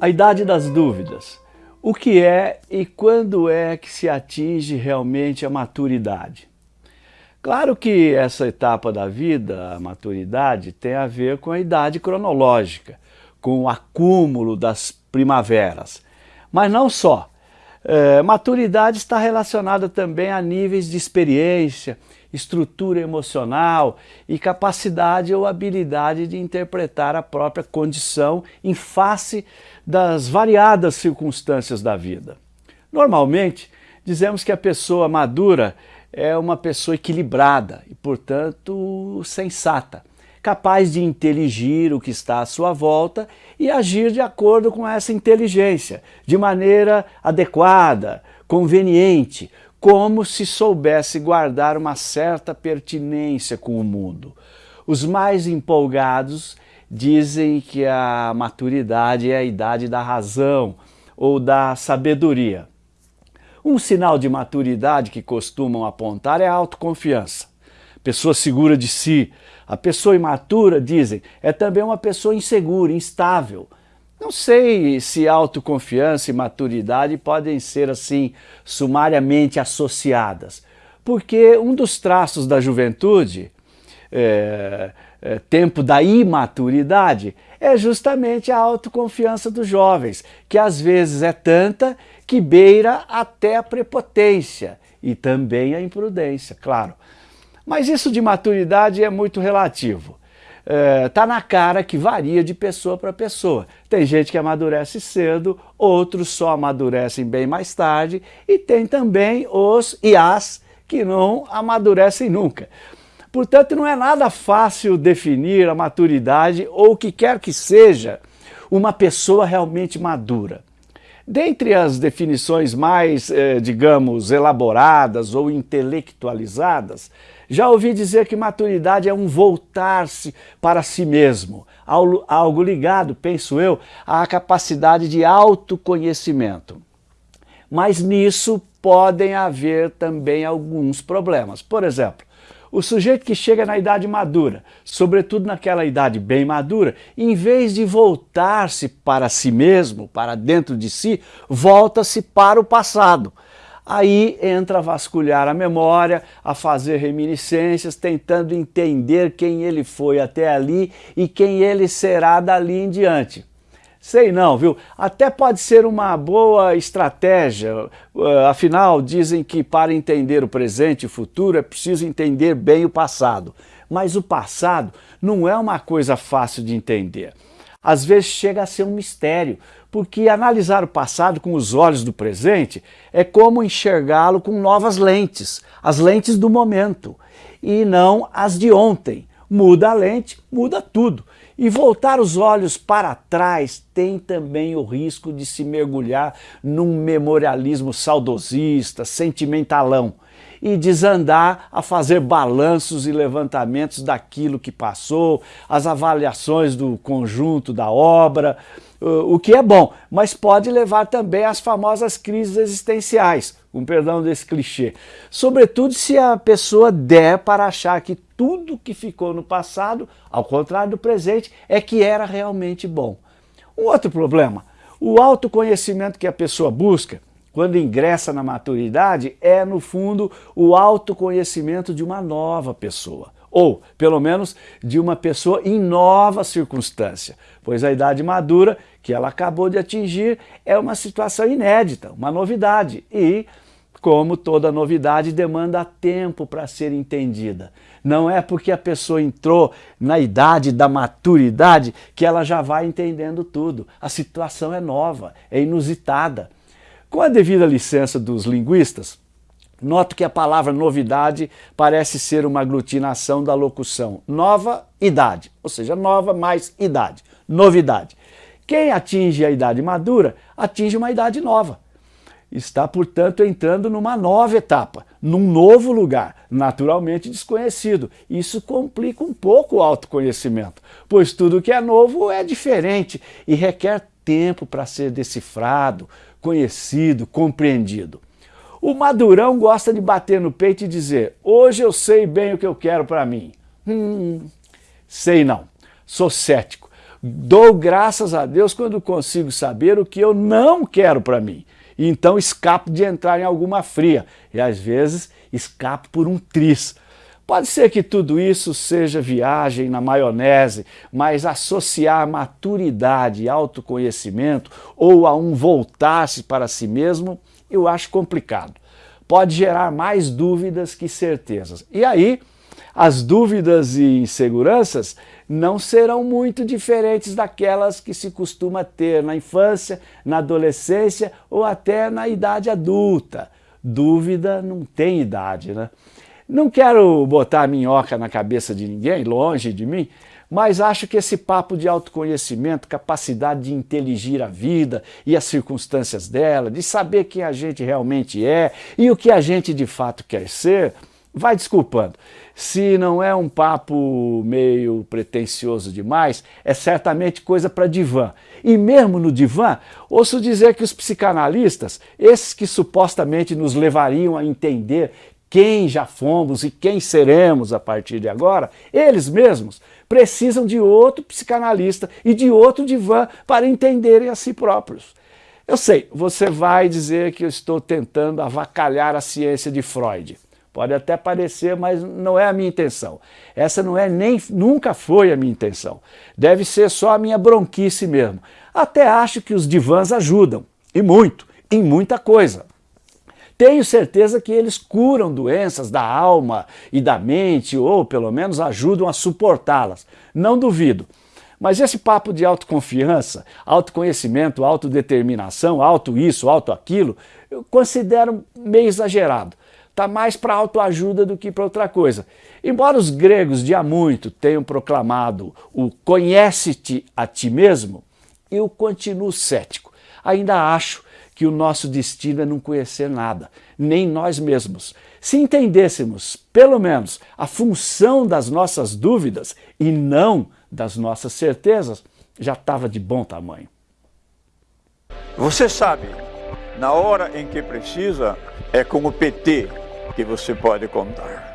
A idade das dúvidas. O que é e quando é que se atinge realmente a maturidade? Claro que essa etapa da vida, a maturidade, tem a ver com a idade cronológica, com o acúmulo das primaveras. Mas não só. É, maturidade está relacionada também a níveis de experiência, estrutura emocional e capacidade ou habilidade de interpretar a própria condição em face das variadas circunstâncias da vida. Normalmente, dizemos que a pessoa madura é uma pessoa equilibrada e, portanto, sensata capaz de inteligir o que está à sua volta e agir de acordo com essa inteligência, de maneira adequada, conveniente, como se soubesse guardar uma certa pertinência com o mundo. Os mais empolgados dizem que a maturidade é a idade da razão ou da sabedoria. Um sinal de maturidade que costumam apontar é a autoconfiança pessoa segura de si. A pessoa imatura, dizem, é também uma pessoa insegura, instável. Não sei se autoconfiança e maturidade podem ser assim sumariamente associadas, porque um dos traços da juventude, é, é, tempo da imaturidade, é justamente a autoconfiança dos jovens, que às vezes é tanta que beira até a prepotência e também a imprudência, claro. Mas isso de maturidade é muito relativo. Está é, na cara que varia de pessoa para pessoa. Tem gente que amadurece cedo, outros só amadurecem bem mais tarde e tem também os e as que não amadurecem nunca. Portanto, não é nada fácil definir a maturidade ou o que quer que seja uma pessoa realmente madura. Dentre as definições mais, eh, digamos, elaboradas ou intelectualizadas, já ouvi dizer que maturidade é um voltar-se para si mesmo, algo ligado, penso eu, à capacidade de autoconhecimento. Mas nisso podem haver também alguns problemas. Por exemplo, o sujeito que chega na idade madura, sobretudo naquela idade bem madura, em vez de voltar-se para si mesmo, para dentro de si, volta-se para o passado. Aí entra a vasculhar a memória, a fazer reminiscências, tentando entender quem ele foi até ali e quem ele será dali em diante. Sei não, viu? Até pode ser uma boa estratégia, uh, afinal dizem que para entender o presente e o futuro é preciso entender bem o passado. Mas o passado não é uma coisa fácil de entender. Às vezes chega a ser um mistério, porque analisar o passado com os olhos do presente é como enxergá-lo com novas lentes, as lentes do momento, e não as de ontem. Muda a lente, muda tudo. E voltar os olhos para trás tem também o risco de se mergulhar num memorialismo saudosista, sentimentalão e desandar a fazer balanços e levantamentos daquilo que passou, as avaliações do conjunto da obra, o que é bom, mas pode levar também às famosas crises existenciais, com perdão desse clichê. Sobretudo se a pessoa der para achar que tudo que ficou no passado, ao contrário do presente, é que era realmente bom. Um outro problema, o autoconhecimento que a pessoa busca, quando ingressa na maturidade, é, no fundo, o autoconhecimento de uma nova pessoa, ou, pelo menos, de uma pessoa em nova circunstância, pois a idade madura que ela acabou de atingir é uma situação inédita, uma novidade, e, como toda novidade, demanda tempo para ser entendida. Não é porque a pessoa entrou na idade da maturidade que ela já vai entendendo tudo. A situação é nova, é inusitada. Com a devida licença dos linguistas, noto que a palavra novidade parece ser uma aglutinação da locução nova idade, ou seja, nova mais idade, novidade. Quem atinge a idade madura, atinge uma idade nova. Está, portanto, entrando numa nova etapa, num novo lugar, naturalmente desconhecido. Isso complica um pouco o autoconhecimento, pois tudo que é novo é diferente e requer tempo para ser decifrado, conhecido, compreendido. O madurão gosta de bater no peito e dizer, hoje eu sei bem o que eu quero para mim. Hum, sei não, sou cético. Dou graças a Deus quando consigo saber o que eu não quero para mim. E então escapo de entrar em alguma fria. E às vezes escapo por um tris. Pode ser que tudo isso seja viagem na maionese, mas associar maturidade e autoconhecimento ou a um voltar-se para si mesmo, eu acho complicado. Pode gerar mais dúvidas que certezas. E aí, as dúvidas e inseguranças não serão muito diferentes daquelas que se costuma ter na infância, na adolescência ou até na idade adulta. Dúvida não tem idade, né? Não quero botar minhoca na cabeça de ninguém, longe de mim, mas acho que esse papo de autoconhecimento, capacidade de inteligir a vida e as circunstâncias dela, de saber quem a gente realmente é e o que a gente de fato quer ser, vai desculpando. Se não é um papo meio pretencioso demais, é certamente coisa para divã. E mesmo no divã, ouço dizer que os psicanalistas, esses que supostamente nos levariam a entender quem já fomos e quem seremos a partir de agora, eles mesmos precisam de outro psicanalista e de outro divã para entenderem a si próprios. Eu sei, você vai dizer que eu estou tentando avacalhar a ciência de Freud. Pode até parecer, mas não é a minha intenção. Essa não é nem, nunca foi a minha intenção. Deve ser só a minha bronquice mesmo. Até acho que os divãs ajudam, e muito, em muita coisa. Tenho certeza que eles curam doenças da alma e da mente, ou pelo menos ajudam a suportá-las. Não duvido. Mas esse papo de autoconfiança, autoconhecimento, autodeterminação, auto isso, auto aquilo, eu considero meio exagerado. Está mais para autoajuda do que para outra coisa. Embora os gregos de há muito tenham proclamado o conhece-te a ti mesmo, eu continuo cético. Ainda acho que o nosso destino é não conhecer nada, nem nós mesmos. Se entendêssemos, pelo menos, a função das nossas dúvidas e não das nossas certezas, já estava de bom tamanho. Você sabe, na hora em que precisa, é com o PT que você pode contar.